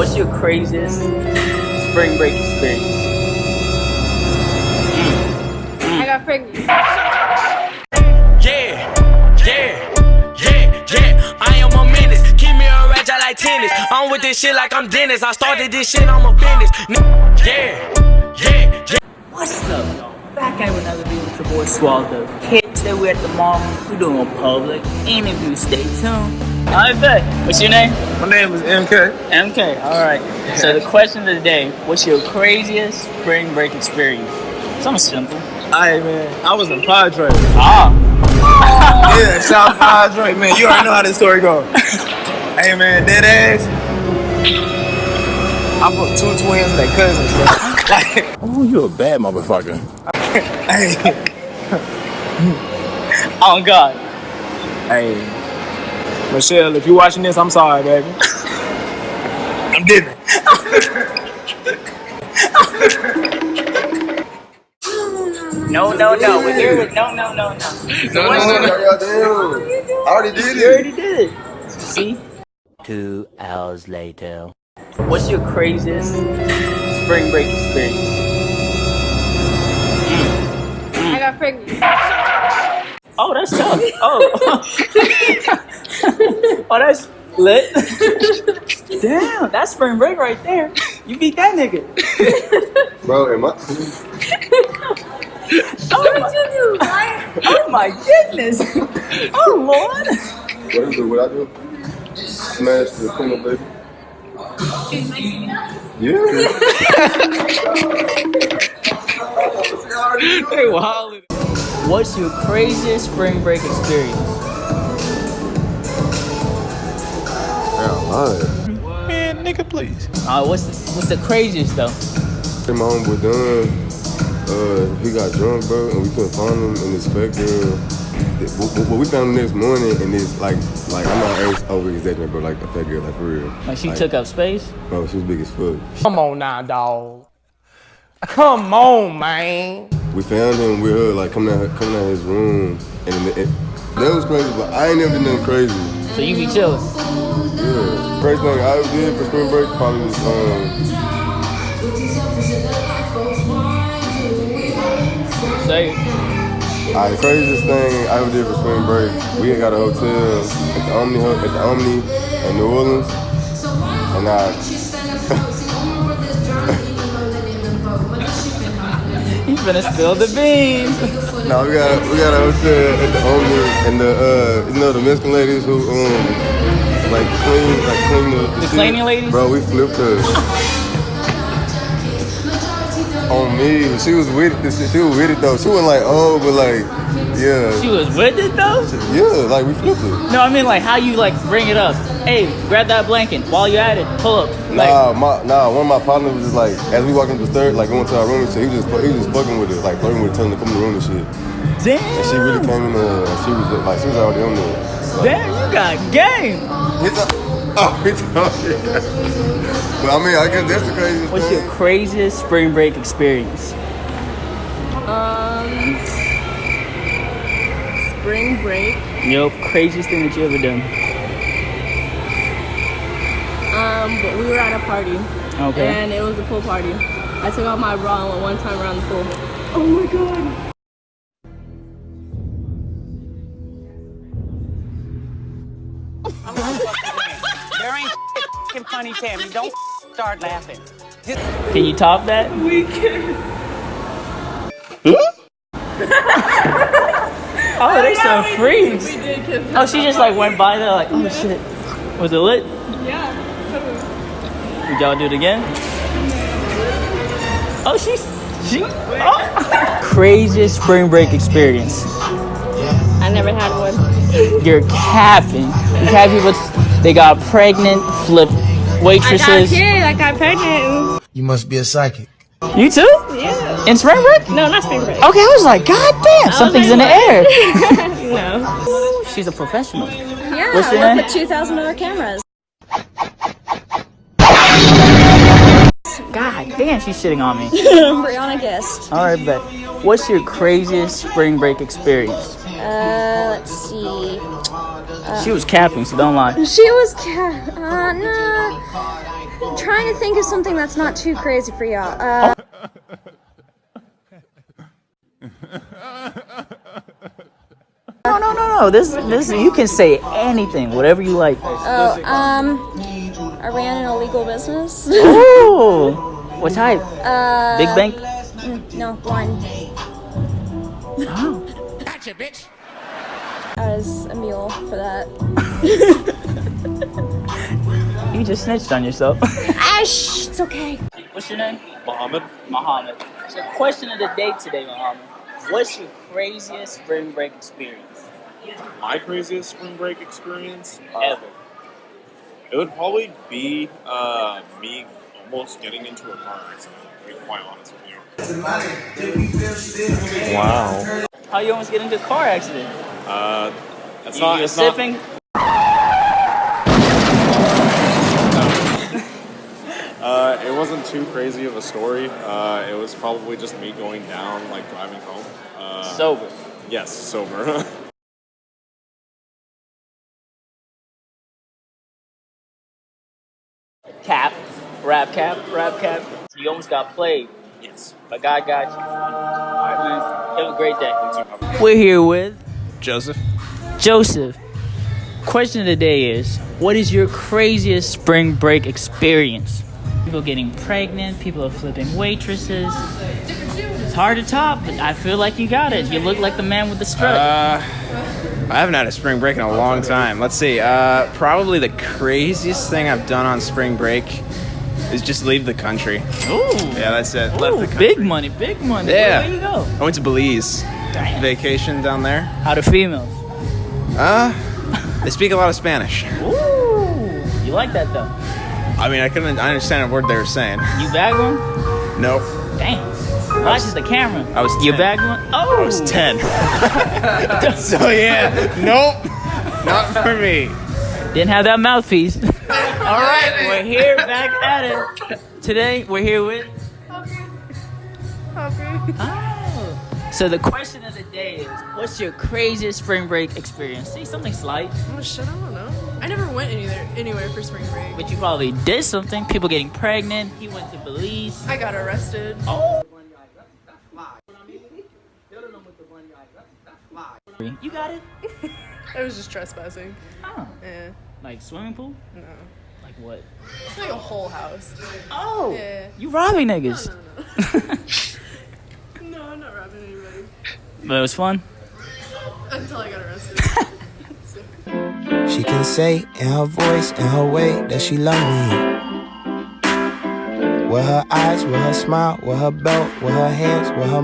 What's your craziest spring break experience? I got pregnant. Yeah, yeah, yeah, yeah. I am a menace. Keep me a ratchet like tennis. I'm with this shit like I'm Dennis. I started this shit, I'm a business. Yeah, yeah, yeah. What's up, y'all? Back at another video with your boy Swaldo. Kids, today we're at the mall. We're doing a public interview. Stay tuned. I bet. What's your name? My name is MK. MK. All right. So the question of the day: What's your craziest spring break experience? Something simple. Hey man, I was in Padre. Ah. Yeah, South Padre, man. You already know how this story goes. hey man, dead ass. I put two twins and their cousins, bro. Oh, you a bad motherfucker. hey, Oh God. hey, Michelle, if you're watching this, I'm sorry, baby. I'm dipping. No, no, no. We're here with no, no, no, no. So what's your- I already did it. You already did it. See? Two hours later. What's your craziest spring break experience? I got pregnant. Oh, that's tough. Oh. oh, that's lit. Damn, that's spring break right there. You beat that nigga. Bro, am I? Oh my, oh my goodness. Oh Lord. What is it? What I do? Smash the criminal up baby. Yeah. Hey, wow. What's your craziest spring break experience? Man, nigga, please. Uh, what's the, what's the craziest though? Hey, my homeboy done. Uh, he got drunk, bro, and we couldn't find him. in his fat girl. But, but- but we found him next morning, and it's like, like I'm not over exaggerating, bro. Like a fat girl, like for real. Like she took up space? Bro, she was big as fuck. Come on now, dog. Come on, man. We found him We her, like coming out, coming out his room, and, and that was crazy. But I ain't never done nothing crazy. So you be chilling. Yeah. First thing I ever did for spring break probably was um. Say Alright, the craziest thing I ever did for spring break, we got a hotel at the Omni at the Omni in New Orleans, and I finna spill the beans. no we got we got a hotel at the Omni and the uh you know the Mexican ladies who um like clean like clean the, the, The cleaning ladies? Bro, we flipped her. On me, she was with it. She was with it though. She wasn't like oh, but like yeah, She was with it though? yeah, like we flipped it. No, I mean like how you like bring it up. Hey, grab that blanket while you at it. Pull up. Like, Nah, my nah. One of my partners was just like, as we walked into the third, like going to our room and shit. He was just he was just fucking with it, like flirting with, her, telling her to come in the room and shit. damn. And she really came in there. And she was like, she was already on there. Damn, you got game. It's a, oh, it's But I mean, I guess that's the craziest What's thing. your craziest spring break experience? Um, spring break. Yup, craziest thing that you ever done. Um, but we were at a party, Okay. and it was a pool party. I took out my bra and went one time around the pool. Oh my god. F***ing funny, Tammy. Don't start laughing. Can you top that? We kissed. Hmm? Oh, they oh, some We freaks. did kiss. Oh, she just like went by there like, oh shit. Was it lit? Yeah. Would y'all do it again? Oh, she's she. Oh. Craziest spring break experience. I never had one. You're capping. We've had people. They got pregnant, flip I got a kid. I got pregnant. You must be a psychic. You too? Yeah. In spring break? No, not spring break. Okay, I was like, God damn, something's in the air. no. She's a professional. Yeah. What's your I work name? with two thousand dollar cameras. God damn, she's shitting on me. Brianna guest. All right, bet. What's your craziest spring break experience? Uh, let's see. She was capping, so don't lie. She was ca- uh, nah. trying to think of something that's not too crazy for y'all. Uh, No, no, no, no. This, this, you can say anything, whatever you like. oh, um, I ran an illegal business. Ooh, what type? Uh, Big bank. mm, No, one. Oh. Gotcha, bitch. I was a mule for that. You just snitched on yourself. Ash, it's okay. What's your name? Muhammad. Muhammad. So, question of the day today, Muhammad. What's your craziest spring break experience My craziest spring break experience? ever? It would probably be uh, me almost getting into a car accident, to be quite honest with you. Wow. How you almost get into a car accident? Uh, it's you, not. you're it's not- sipping. Uh, it wasn't too crazy of a story. Uh, it was probably just me going down, like driving home. Uh, Sober. Yes, sober. Cap, rap cap, rap cap. You almost got played. yes. But God got you. All right, man. Have a great day. We're here with Joseph. Joseph. Question of the day is What is your craziest spring break experience? People getting pregnant, people are flipping waitresses. It's hard to top, but I feel like you got it. You look like the man with the strut. Uh, I haven't had a spring break in a long time. Let's see. Uh, probably the craziest thing I've done on spring break is just leave the country. Ooh. Yeah, that's it. Left the country. big money, big money. Yeah. Where, where you go? I went to Belize. Damn. Vacation down there. How the females? Uh, they speak a lot of Spanish. Ooh. You like that though? I mean, I couldn't. I understand a word they were saying. You bag one? Nope. Damn. Watches the camera. I was You 10. bag one? Oh. I was ten. so yeah, nope, not for me. Didn't have that mouthpiece. All right, we're here back at it. Today we're here with. Oh. So the question of the day is, what's your craziest spring break experience? See something slight, Oh shit, I don't know. I never went anywhere anywhere for spring break. but you probably did something. People getting pregnant. He went to Belize. I got arrested. Oh. You got it. I was just trespassing. Oh. Yeah. Like swimming pool? No. Like what? It's like a whole house. Oh. Yeah. You robbing niggas. No, I'm not robbing anybody. But it was fun. Until I got arrested. She can say in her voice, in her way, that she love me. With her eyes, with her smile, with her belt, with her hands, with her